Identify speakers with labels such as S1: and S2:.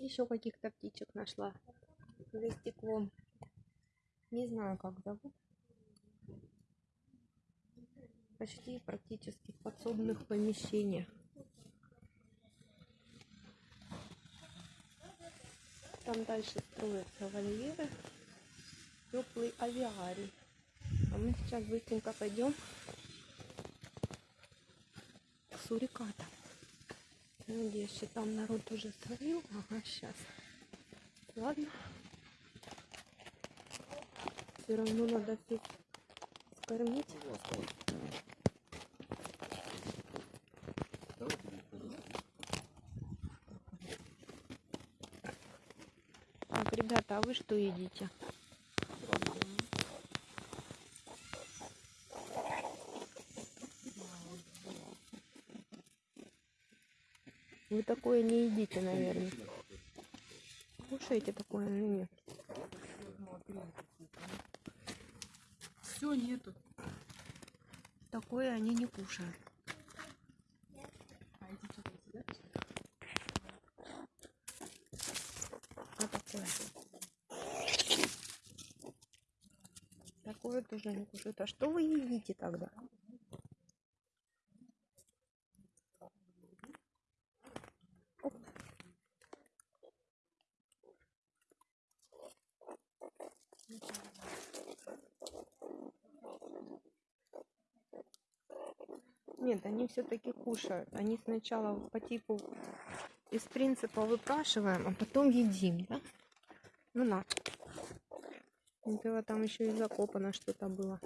S1: Еще каких-то птичек нашла за стеклом. Не знаю, как зовут. Почти практически в подсобных помещениях. Там дальше строятся вольеры. Теплый авиарий. А мы сейчас быстренько пойдем к сурикатам. Надеюсь, что там народ уже свалил. Ага, сейчас. Ладно. Все равно надо всех скормить. Так, ребята, а вы что едите? Вы такое не едите, наверное. Кушаете такое, но нет.
S2: Все, нету.
S1: Такое они не кушают.
S2: А эти что да?
S1: А такое? Такое тоже не кушают. А что вы едите тогда? Нет, они все-таки кушают. Они сначала по типу из принципа выпрашиваем, а потом едим, да? Ну на. Вот там еще и закопано что-то было.